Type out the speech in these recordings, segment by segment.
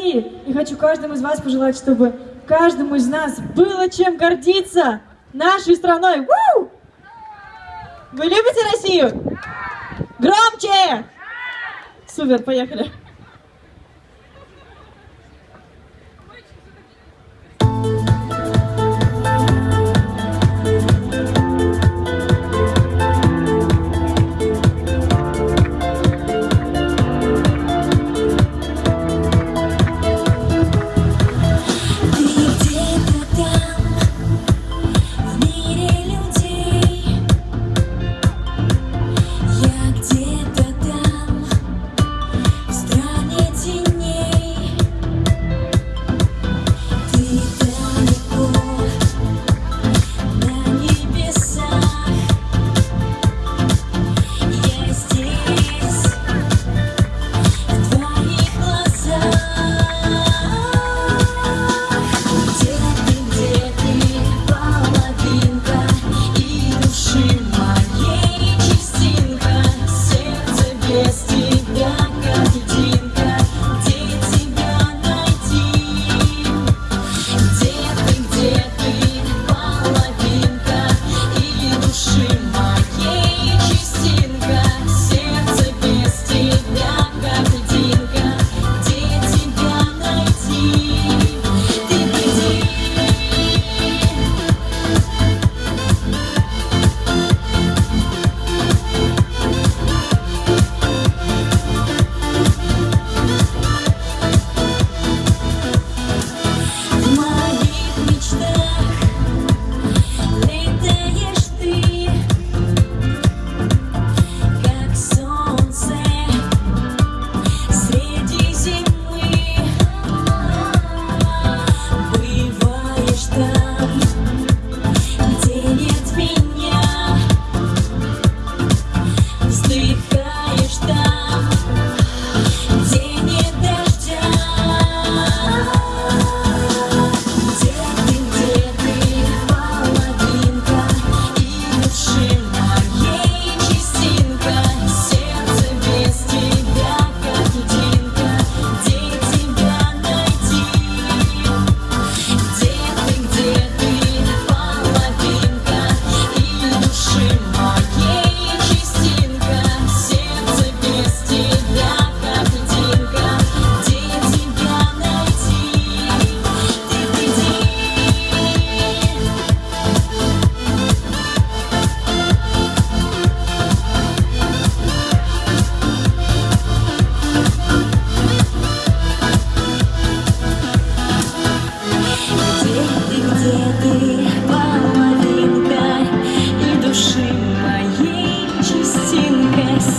России. И хочу каждому из вас пожелать, чтобы каждому из нас было чем гордиться нашей страной. Ву! Вы любите Россию? Громче! Супер, поехали.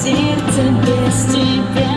сердце без тебя.